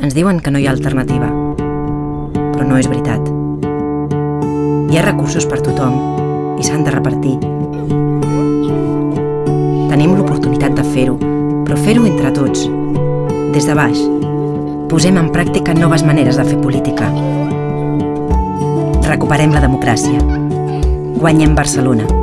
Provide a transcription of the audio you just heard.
Ens diuen que no hi ha alternativa, però no és veritat. Hi ha recursos per tothom i s'han de repartir. Tenim l'oportunitat de fer-ho, però fer-ho entre tots, des de baix. Posem en pràctica noves maneres de fer política. Recuperem la democràcia. Guanyem Barcelona.